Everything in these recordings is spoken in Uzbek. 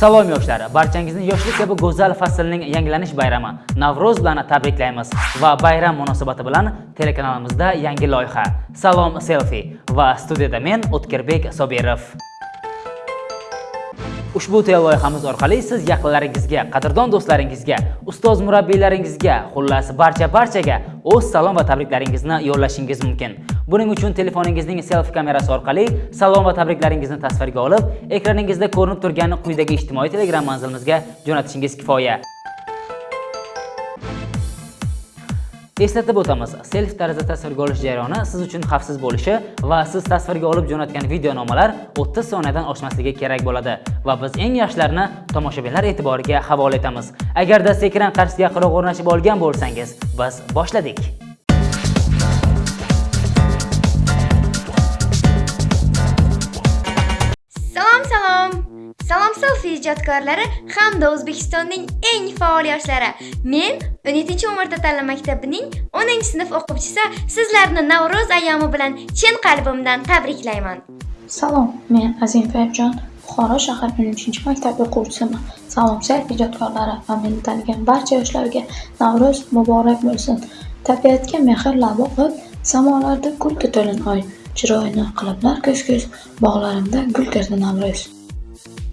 Salom yoshlar, barchangizni yoshlik kabi go'zal faslning yangilanish bayrami Navro'z bilan tabriklaymiz va bayram munosabati bilan telekanalimizda yangi loyiha Salom selfie va studiyada men O'tkirbek Sobirov. Ushbu loyihamiz orqali siz yaqinlaringizga, qadrdon do'stlaringizga, ustoz murabbiylaringizga, xullas barcha barchaga o'z salom va tabriklaringizni yo'llashingiz mumkin. Buning uchun telefoningizning selfie kamerasi orqali salom va tabriklaringizni tasvirga olib, ekraningizda ko'rinib turgan quyidagi ijtimoiy Telegram manzilimizga jo'natishingiz kifoya. Eslatib o'tamiz, selfie tarzida tasvirga olish jarayoni siz uchun xavfsiz bo'lishi va siz tasvirga olib jo'natgan videonomalar 30 soniyadan oshmasligi kerak bo'ladi va biz eng yaxshilarini tomoshabinlar e'tiboriga havola etamiz. Agarda ekran qarshisiga yaqinroq o'rnashib olgan bo'lsangiz, biz boshladik. Salom selfie ijodkorlari hamda O'zbekistonning eng faol yoshlari. Men 17-umrda ta'lim maktabining 10-sinf o'quvchisi. Sizlarni Navro'z ayyomi bilan chin qalbimdan tabriklayman. Salom, men Azim Fayibjon, Buxoro shahar 13-maktab o'quvchisiman. Salom selfie ijodkorlari va meni tanigan barcha yoshlarga Navro'z muborak bo'lsin. Tabiatga mehr-lab o'qib, samolarda gul to'lin oy. Chiroyini qiliblar ko'z-ko'z, bog'larimda gul terdi Navro'z.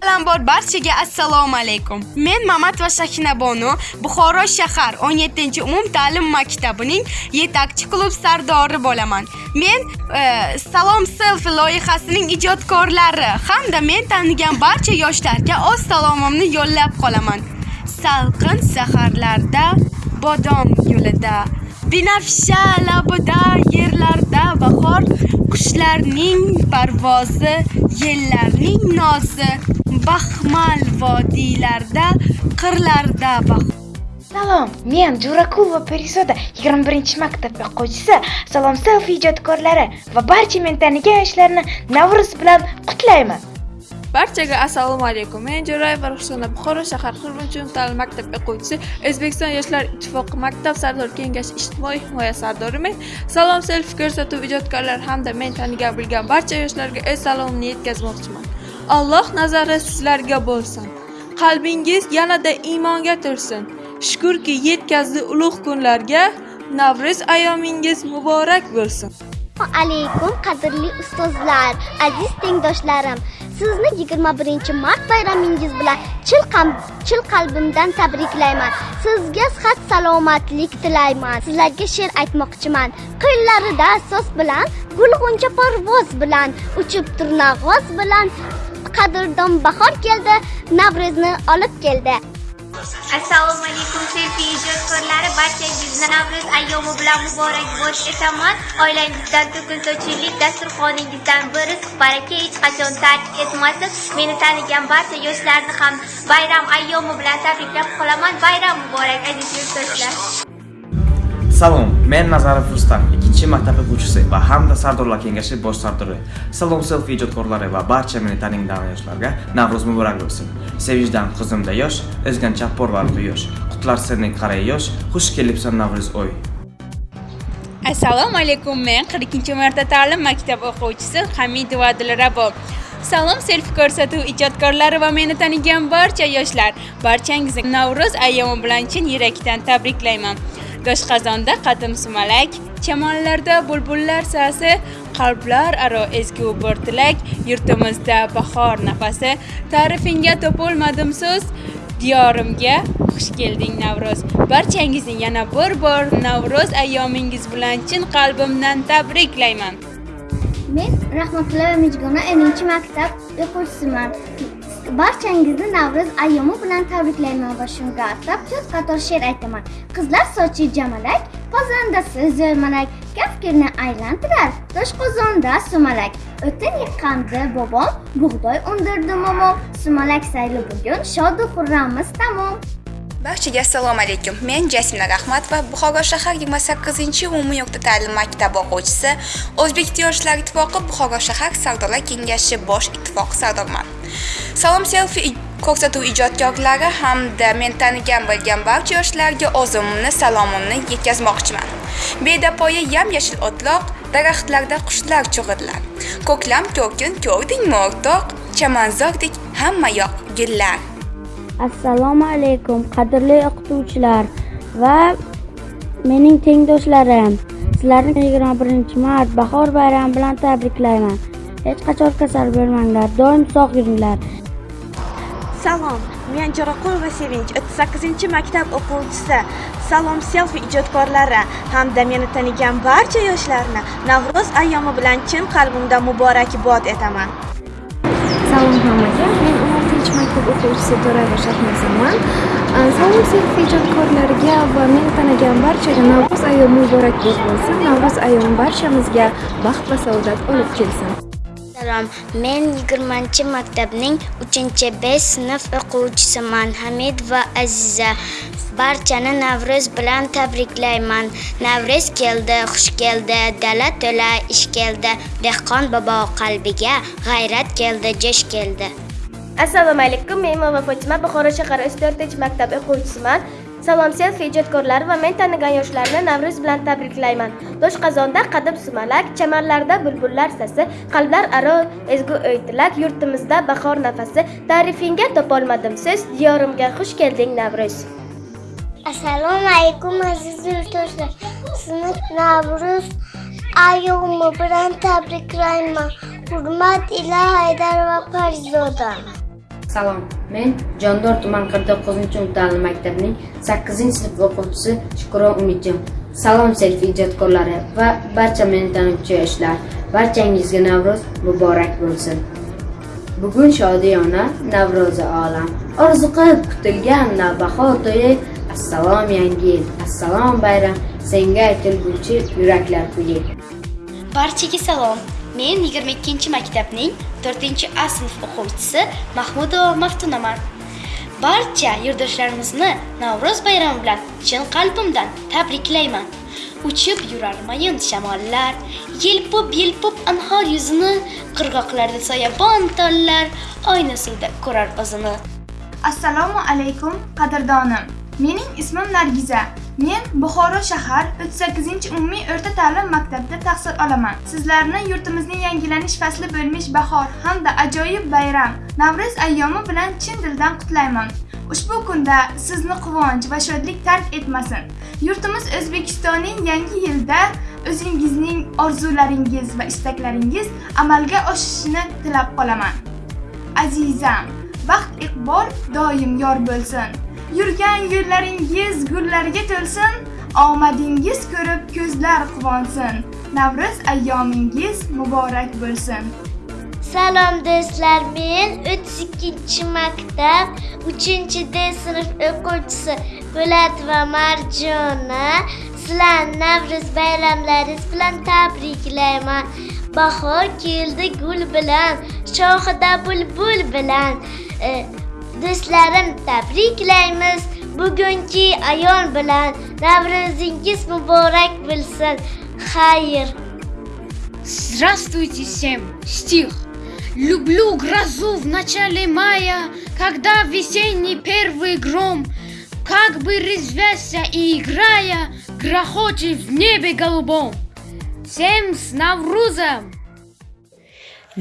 Avvalambor barchaga assalomu alaykum. Men Mamat va Shakina Bonu Buxoro shahar 17-umum ta'lim maktabining yetakchi klub sardori bo'laman. Men e, Salom selfie loyihasining ijodkorlari hamda men tanigan barcha yoshlarga o'z salomimni yo'llab qolaman. Salqin saharlarda, bodom yo'lida, binafsha labida yerlarda bahor, qushlarning parvozi, yellarning nozi, baxmal vodiylarda, qirlarda bahor. Salom, men Jurakova Perisoda 21-maktab o'quvchisi. Salom selfie ijodkorlari va barcha men tanigan yoshlarni Navro'z bilan qutlayman. Barchaga assalomu alaykum. Men Jo'rayeva Ruxsona Buxoro shahar 40 ta'lim maktab o'quvchisi, O'zbekiston Yoshlar ittifoqi maktab sardor kengashi ijtimoiy himoya sardoriman. Salom selfie ko'rsatuv ijodkorlar hamda men tanigan bilgan barcha yoshlarga o'z salomimni yetkazmoqchiman. Alloh nazari sizlarga bo'lsin. Qalbingiz yanada iymonga tursin. Shukurki yetkazdi ulug' kunlarga. Navro'z ayomingiz muborak bo'lsin. alaykum qadrli ustozlar aziz tengdoshlarim sizni 21 mart bayramingiz bilan chil, chil qalbimdan tabriklayman. Sizga sihat salomatlik tilayman. Sizlarga she'r aytmoqchiman. Qo'llarida so'z bilan gulg'uncha parvoz bilan uchib turnag'oz bilan qadrdon bahor keldi navro'zni olib keldi. Assalomu alaykum selfie ijodkorlari barchangizni navro'z ayyomi bilan muborak bo'lish etaman oilangizdan to'kin dasturxoningizdan bir rizq baraka hech qachon tark etmasin. Meni tanigan barcha yoshlarni ham bayram ayyomi bilan tabriklab qolaman. Bayram muborak aziz yurtdoshlar. Salom, men Nazarov Rustam, 2-maktab o'quvchisi va hamda Sardorlar kengashi bosh sardori. Salom selfie ijodkorlari va barcha meni taningdan yoshlarga Navro'z muborak bo'lsin. Sevishdan qizimda yosh, o'zgancha porvar quyosh. Qutlar seni qaray yosh, xush kelibsan Navro'z oy. Assalomu alaykum. Men 42-marta ta'lim maktab o'quvchisi Hamidova Dilrabo. Salom selfie ko'rsatuv ijodkorlari va meni tanigan barcha yoshlar. Barchangizni Navro'z ayyomi bilan chin yurakdan tabriklayman. Doshqozonda qadim sumalak, chamonlarda bulbullar sasi, qalblar aro ezgu bir tilak, yurtimizda bahor nafasi, ta'rifingga topolmadim so'z, diyorimga xush kelding Navro'z. Barchangizni yana bir bor Navro'z ayyomingiz bilan chin qalbimdan tabriklayman. men rahmatulla mijgona 10-maktab o'quvchisiman barchangizni navro'z ayyomi bilan tabriklayman va shunga atab to'rt qator she'r aytaman qizlar sochi jamalak qozonda siz zo'rmalak kafkirni aylantirar toshqozonda sumalak o'tin yiqqandi bobom bug'doy undirdi momom sumalak sayli bugun shodu xurrammiz tamom Barchaga assalomu alaykum. Men Jasmina Rahmatova, Buxoro shahar 28-umumiy o'rta ta'lim maktabi o'quvchisi, O'zbek yoshlar ittifoqi Buxoro shahar savdolar kengashi bosh ittifoq sardorman. Salom selfie ko'rsatuv ijodkorlari hamda men tanigan bilgan barcha yoshlarga o'zimni salomimni yetkazmoqchiman. Bedapoya yam-yashil o'tloq, daraxtlarda qushlar chug'irlar. Ko'klam to'kin ko'rdingmi o'rtoq? Chamanzordek hamma yoq gullar. assalomu alaykum qadrli o'qituvchilar va mening tengdoshlarim sizlarni 21 mart bahor bayrami bilan tabriklayman hech qachon kasal bo'lmanglar doim sog' yuringlar Salom, men Jo'raqulova Sevinch, 38 maktab o'quvchisi. Salom selfi ijodkorlari hamda meni tanigan barcha yoshlarni Navro'z ayyomi bilan chin qalbimdan muborakbod etaman. Salom hammaga, men 16 maktab o'quvchisi To'rayeva Shahnozaman. Salom selfi ijodkorlariga va meni tanigan barchaga Navro'z ayyomi muborakbod bo'lsin. Navro'z ayyomi barchamizga baxt va saodat olib kelsin. Salom, men 20 maktabning 3-B sinf o'quvchisiman. Hamid va Aziza. Barchani Navro'z bilan tabriklayman. Navro'z keldi, xush keldi, dala to'la ish keldi. Dehqon bobo qalbiga g'ayrat keldi, jo'sh keldi. assalomu alaykum men Mova Fotima buxoro shahar 4 maktab o'quvchisiman salom selfi ijodkorlari va men tanigan yoshlarni navro'z bilan tabriklayman doshqozonda qadim sumalak chamanlarda bulbullar sasi qalblar aro ezgu o'y tilak yurtimizda bahor nafasi ta'rifingga topolmadim so'z diyorimga xush kelding navro'z Assalomu alaykum aziz yurtdoshlar. Sizni Navro'z ayyomi bilan tabriklayman. Hurmat ila Haydar va Parizoda. Salom, men Jondor tuman 49-ta'lim maktabining 8-sinf o'quvchisi Shukron Umidjon. Salom selfi ijodkorlari va barcha meni tanuvchi yoshlar. Barchangizga Navro'z muborak bo'lsin. Bugun shodiyona Navro'zi olam. Orzu qilib kutilgan navbahor to'yi Assalom yangi yil, assalom bayram, senga aytilguvchi yuraklar kuyi. Barchaga salom. Men 22 maktabning 4-A sinf o'quvchisi Mahmudova Maftunaman. Barcha yurtdoshlarimizni Navro'z bayrami bilan chin qalbimdan tabriklayman. Uchib yurar mayin shamollar, yelpib-yelpib anhor yuzini, qirg'oqlarda soyabon tollar, oyna suvda ko'rar o'zini. Assalomu alaykum qadrdonim. Mening ismim Nargiza. Men Buxoro shahar 38-umumiy o'rta ta'lim maktabida tahsil olaman. Sizlarni yurtimizning yangilanish fasli bo'lmish bahor hamda ajoyib bayram Navro'z ayyomi bilan chin dildan qutlayman. Ushbu kunda sizni quvonch va shodlik tark etmasin. Yurtimiz O'zbekistonning yangi yilda o'zingizning orzularingiz va istaklaringiz amalga oshishini tilab qolaman. Azizam, baxt iqbol doim yor bo'lsin. Yurgan yo'llaringiz gullarga to'lsin, omadingiz ko'rib ko'zlar quvonsin. Navro'z ayyomingiz muborak bo'lsin. Salom do'stlar, men 32 maktab 3D sinf o'quvchisi Po'lat va Marjona sizlarni Navro'z bayramlaringiz bilan tabriklayman. Bahor keldi gul bilan, shoxida bulbul bilan. Do'stlarim, tabriklaymiz bugungi ayon bilan. Navro'zingiz muborak bo'lsin. Xayr. Здравствуйте всем! Стих. Люблю грозу в начале мая, когда весенний первый гром, как бы резвясь и играя, грохочет в небе голубом. Всем с Наврузом!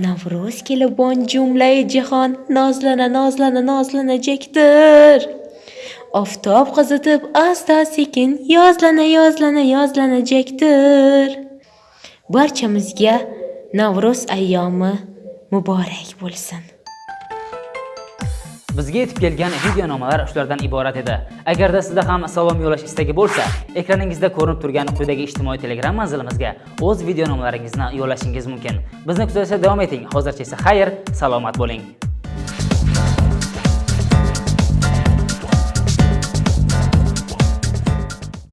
Navro'z kelibon jumlai e jahon nozlana nozlana nozlanajakdir. Oftob qizitib asta sekin yozlana yozlana yozlanajakdir. Barchamizga Navro'z ayyomi muborak bo'lsin. Bizga yetib kelgan videonomalar shulardan iborat edi. Agarda sizda ham salom yo'llash istagi bo'lsa, ekraningizda ko'rinib turgan quyidagi ijtimoiy Telegram manzilimizga o'z videonomalaringizni yo'llashingiz mumkin. Bizni kuzatishda davom eting. Hozircha esa xayr, salomat bo'ling.